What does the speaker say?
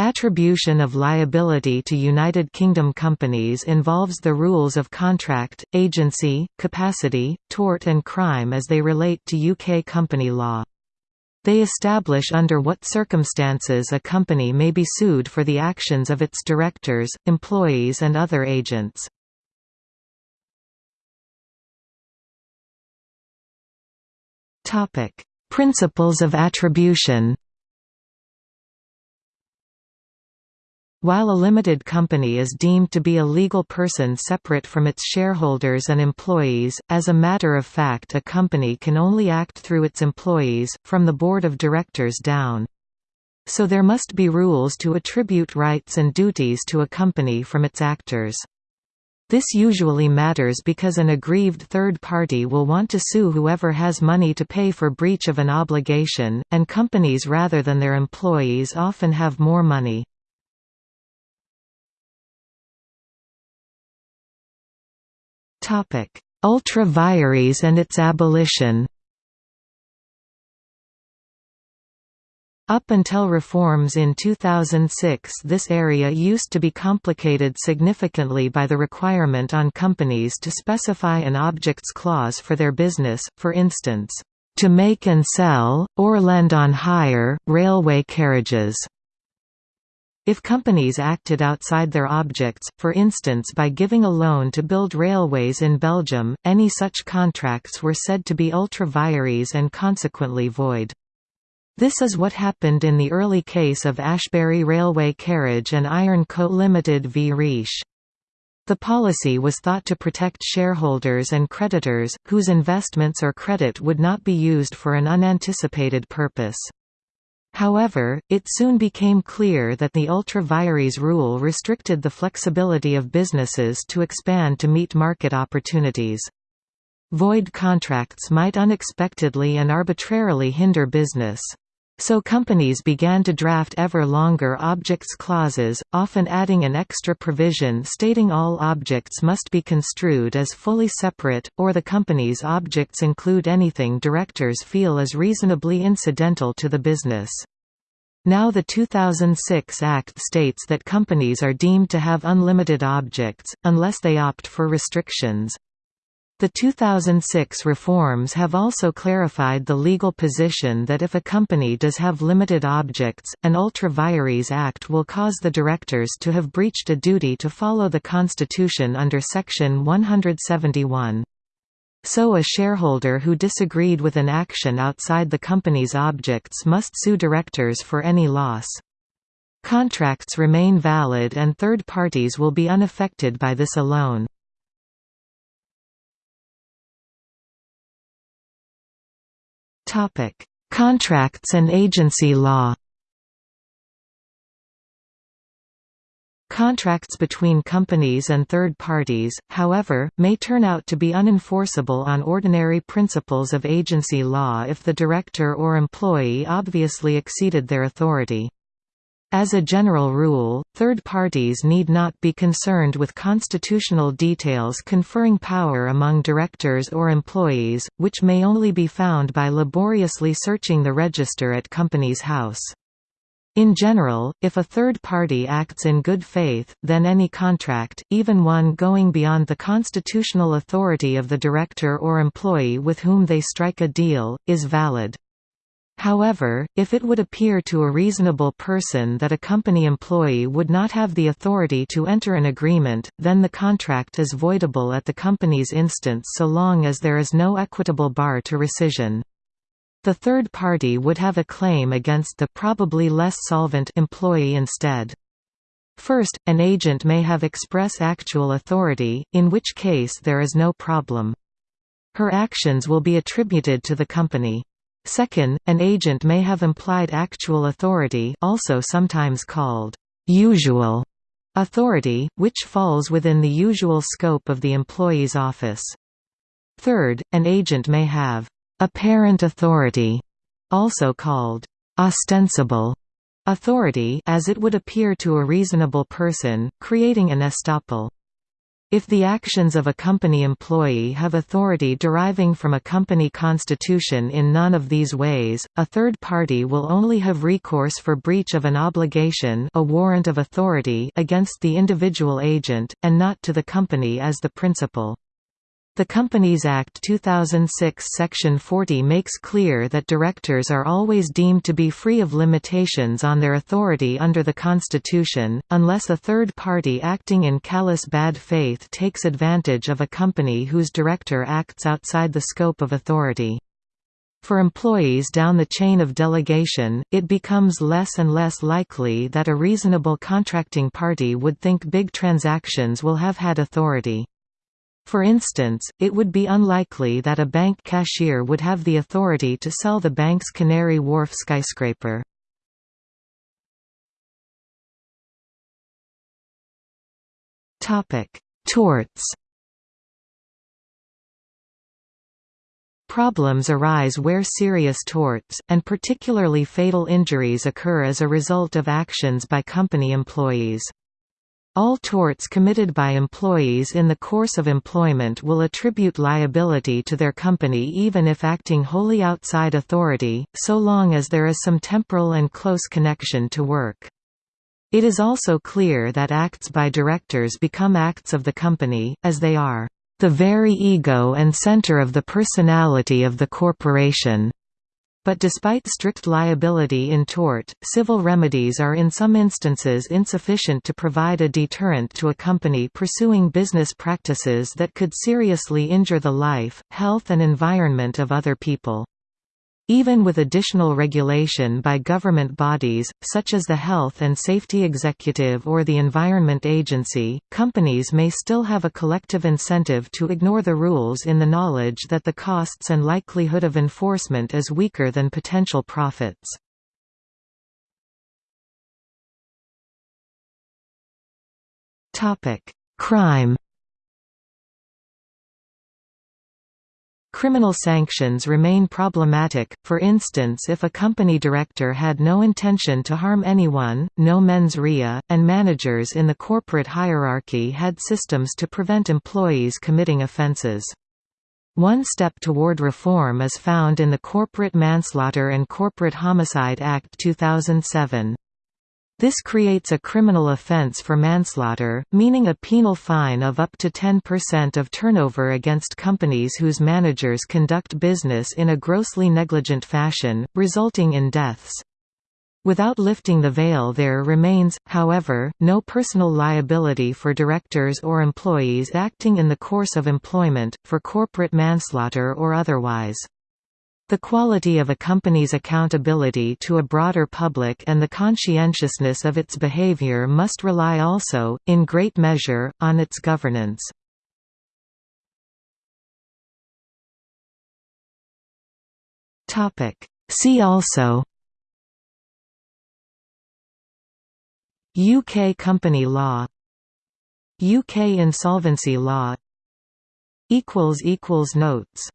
Attribution of liability to United Kingdom companies involves the rules of contract, agency, capacity, tort and crime as they relate to UK company law. They establish under what circumstances a company may be sued for the actions of its directors, employees and other agents. Principles of attribution While a limited company is deemed to be a legal person separate from its shareholders and employees, as a matter of fact a company can only act through its employees, from the board of directors down. So there must be rules to attribute rights and duties to a company from its actors. This usually matters because an aggrieved third party will want to sue whoever has money to pay for breach of an obligation, and companies rather than their employees often have more money. Ultra vires and its abolition Up until reforms in 2006 this area used to be complicated significantly by the requirement on companies to specify an objects clause for their business, for instance, "...to make and sell, or lend on hire, railway carriages." If companies acted outside their objects, for instance by giving a loan to build railways in Belgium, any such contracts were said to be ultra vires and consequently void. This is what happened in the early case of Ashbury Railway Carriage and Iron Co Limited v Riche. The policy was thought to protect shareholders and creditors, whose investments or credit would not be used for an unanticipated purpose. However, it soon became clear that the ultra vires rule restricted the flexibility of businesses to expand to meet market opportunities. Void contracts might unexpectedly and arbitrarily hinder business. So companies began to draft ever longer objects clauses, often adding an extra provision stating all objects must be construed as fully separate, or the company's objects include anything directors feel is reasonably incidental to the business. Now the 2006 Act states that companies are deemed to have unlimited objects, unless they opt for restrictions. The 2006 reforms have also clarified the legal position that if a company does have limited objects, an ultra vires act will cause the directors to have breached a duty to follow the Constitution under Section 171. So a shareholder who disagreed with an action outside the company's objects must sue directors for any loss. Contracts remain valid and third parties will be unaffected by this alone. Contracts and agency law. Contracts between companies and third parties, however, may turn out to be unenforceable on ordinary principles of agency law if the director or employee obviously exceeded their authority. As a general rule, third parties need not be concerned with constitutional details conferring power among directors or employees, which may only be found by laboriously searching the register at Companies House. In general, if a third party acts in good faith, then any contract, even one going beyond the constitutional authority of the director or employee with whom they strike a deal, is valid. However, if it would appear to a reasonable person that a company employee would not have the authority to enter an agreement, then the contract is voidable at the company's instance so long as there is no equitable bar to rescission. The third party would have a claim against the probably less solvent employee instead. First, an agent may have express actual authority, in which case there is no problem. Her actions will be attributed to the company. Second, an agent may have implied actual authority also sometimes called usual authority, which falls within the usual scope of the employee's office. Third, an agent may have apparent authority, also called ostensible authority as it would appear to a reasonable person, creating an estoppel. If the actions of a company employee have authority deriving from a company constitution in none of these ways, a third party will only have recourse for breach of an obligation a warrant of authority against the individual agent, and not to the company as the principal. The Companies Act 2006 Section 40 makes clear that directors are always deemed to be free of limitations on their authority under the Constitution, unless a third party acting in callous bad faith takes advantage of a company whose director acts outside the scope of authority. For employees down the chain of delegation, it becomes less and less likely that a reasonable contracting party would think big transactions will have had authority. For instance, it would be unlikely that a bank cashier would have the authority to sell the bank's Canary Wharf skyscraper. Torts Problems arise where serious torts, and particularly fatal injuries occur as a result of actions by company employees. All torts committed by employees in the course of employment will attribute liability to their company even if acting wholly outside authority, so long as there is some temporal and close connection to work. It is also clear that acts by directors become acts of the company, as they are the very ego and center of the personality of the corporation. But despite strict liability in tort, civil remedies are in some instances insufficient to provide a deterrent to a company pursuing business practices that could seriously injure the life, health and environment of other people. Even with additional regulation by government bodies, such as the Health and Safety Executive or the Environment Agency, companies may still have a collective incentive to ignore the rules in the knowledge that the costs and likelihood of enforcement is weaker than potential profits. Crime Criminal sanctions remain problematic, for instance if a company director had no intention to harm anyone, no mens rea, and managers in the corporate hierarchy had systems to prevent employees committing offenses. One step toward reform is found in the Corporate Manslaughter and Corporate Homicide Act 2007. This creates a criminal offence for manslaughter, meaning a penal fine of up to 10% of turnover against companies whose managers conduct business in a grossly negligent fashion, resulting in deaths. Without lifting the veil there remains, however, no personal liability for directors or employees acting in the course of employment, for corporate manslaughter or otherwise. The quality of a company's accountability to a broader public and the conscientiousness of its behavior must rely also, in great measure, on its governance. See also UK company law UK insolvency law Notes